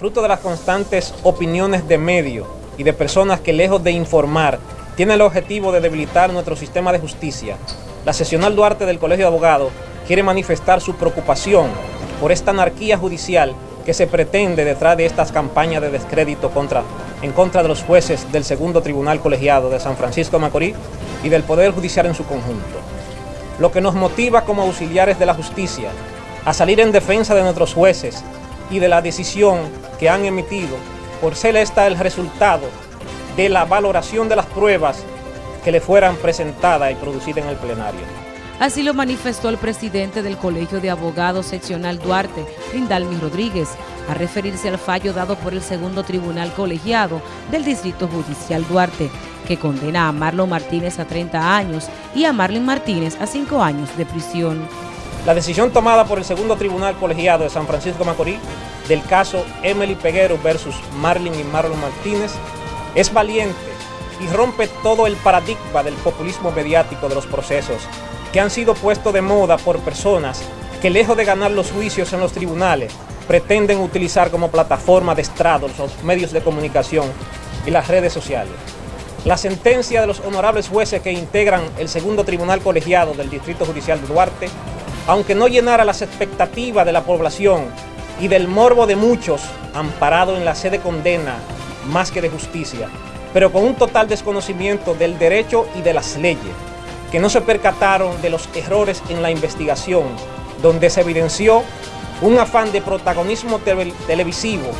fruto de las constantes opiniones de medios y de personas que lejos de informar, tienen el objetivo de debilitar nuestro sistema de justicia, la sesional Duarte del Colegio de Abogados quiere manifestar su preocupación por esta anarquía judicial que se pretende detrás de estas campañas de descrédito contra, en contra de los jueces del segundo tribunal colegiado de San Francisco de Macorís y del Poder Judicial en su conjunto. Lo que nos motiva como auxiliares de la justicia a salir en defensa de nuestros jueces y de la decisión que han emitido por ser esta el resultado de la valoración de las pruebas que le fueran presentadas y producidas en el plenario. Así lo manifestó el presidente del Colegio de Abogados Seccional Duarte, Rindalmi Rodríguez, a referirse al fallo dado por el segundo tribunal colegiado del Distrito Judicial Duarte, que condena a Marlon Martínez a 30 años y a Marlon Martínez a 5 años de prisión. La decisión tomada por el segundo tribunal colegiado de San Francisco Macorís del caso Emily Peguero versus Marlon y Marlon Martínez es valiente y rompe todo el paradigma del populismo mediático de los procesos que han sido puestos de moda por personas que lejos de ganar los juicios en los tribunales, pretenden utilizar como plataforma de estrado los medios de comunicación y las redes sociales. La sentencia de los honorables jueces que integran el segundo tribunal colegiado del Distrito Judicial de Duarte, aunque no llenara las expectativas de la población y del morbo de muchos, amparado en la sede condena más que de justicia, pero con un total desconocimiento del derecho y de las leyes, que no se percataron de los errores en la investigación, donde se evidenció un afán de protagonismo televisivo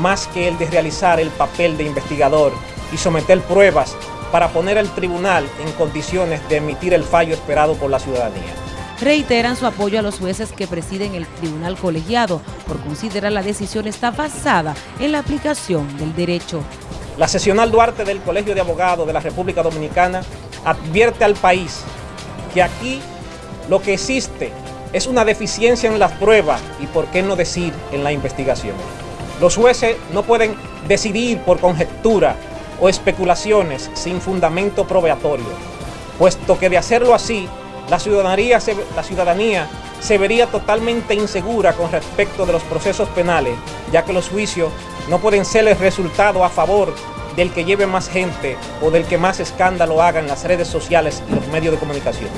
más que el de realizar el papel de investigador y someter pruebas para poner al tribunal en condiciones de emitir el fallo esperado por la ciudadanía. Reiteran su apoyo a los jueces que presiden el tribunal colegiado por considerar la decisión está basada en la aplicación del derecho. La sesional Duarte del Colegio de Abogados de la República Dominicana advierte al país que aquí lo que existe es una deficiencia en las pruebas y por qué no decir en la investigación. Los jueces no pueden decidir por conjetura o especulaciones sin fundamento probatorio, puesto que de hacerlo así, la ciudadanía, se, vería totalmente insegura con respecto de los procesos penales, ya que los juicios no pueden ser el resultado a favor del que lleve más gente o del que más escándalo haga en las redes sociales y los medios de comunicación.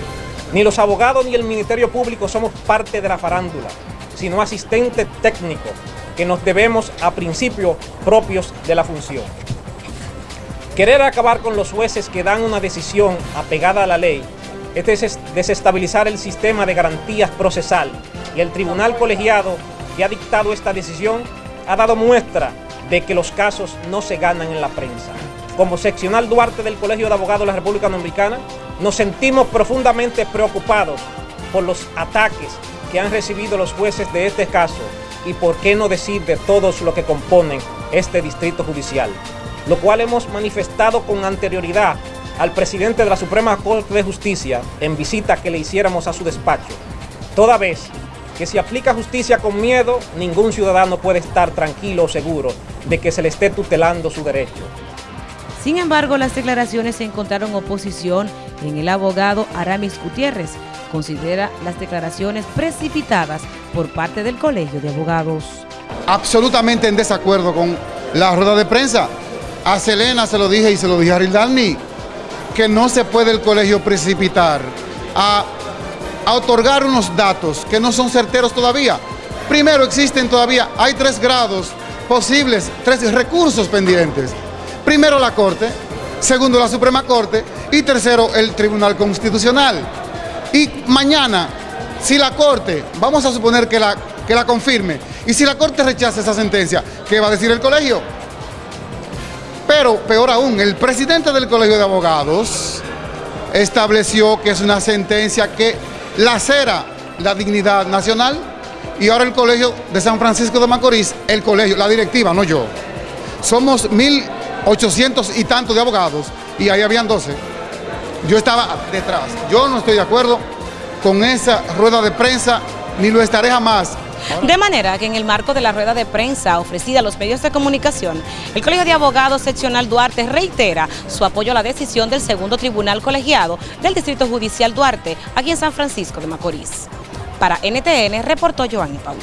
Ni los abogados ni el Ministerio Público somos parte de la farándula, sino asistentes técnicos que nos debemos a principios propios de la función. Querer acabar con los jueces que dan una decisión apegada a la ley es desestabilizar el sistema de garantías procesal y el tribunal colegiado que ha dictado esta decisión ha dado muestra de que los casos no se ganan en la prensa. Como seccional Duarte del Colegio de Abogados de la República Dominicana, nos sentimos profundamente preocupados por los ataques que han recibido los jueces de este caso y por qué no decir de todos los que componen este distrito judicial, lo cual hemos manifestado con anterioridad al presidente de la Suprema Corte de Justicia en visita que le hiciéramos a su despacho, toda vez que si aplica justicia con miedo, ningún ciudadano puede estar tranquilo o seguro de que se le esté tutelando su derecho. Sin embargo, las declaraciones encontraron oposición en el abogado Aramis Gutiérrez. Considera las declaraciones precipitadas por parte del Colegio de Abogados. Absolutamente en desacuerdo con la rueda de prensa. A Selena se lo dije y se lo dije a Rildalni, que no se puede el colegio precipitar a otorgar unos datos que no son certeros todavía. Primero, existen todavía, hay tres grados posibles, tres recursos pendientes. Primero la Corte, segundo la Suprema Corte y tercero el Tribunal Constitucional. Y mañana, si la Corte, vamos a suponer que la, que la confirme, y si la Corte rechaza esa sentencia, ¿qué va a decir el colegio? Pero, peor aún, el presidente del Colegio de Abogados estableció que es una sentencia que lacera la dignidad nacional y ahora el Colegio de San Francisco de Macorís, el colegio, la directiva, no yo. Somos 1.800 y tantos de abogados y ahí habían 12. Yo estaba detrás. Yo no estoy de acuerdo con esa rueda de prensa, ni lo estaré jamás. De manera que en el marco de la rueda de prensa ofrecida a los medios de comunicación, el Colegio de Abogados Seccional Duarte reitera su apoyo a la decisión del segundo tribunal colegiado del Distrito Judicial Duarte, aquí en San Francisco de Macorís. Para NTN, reportó Joanny Paul.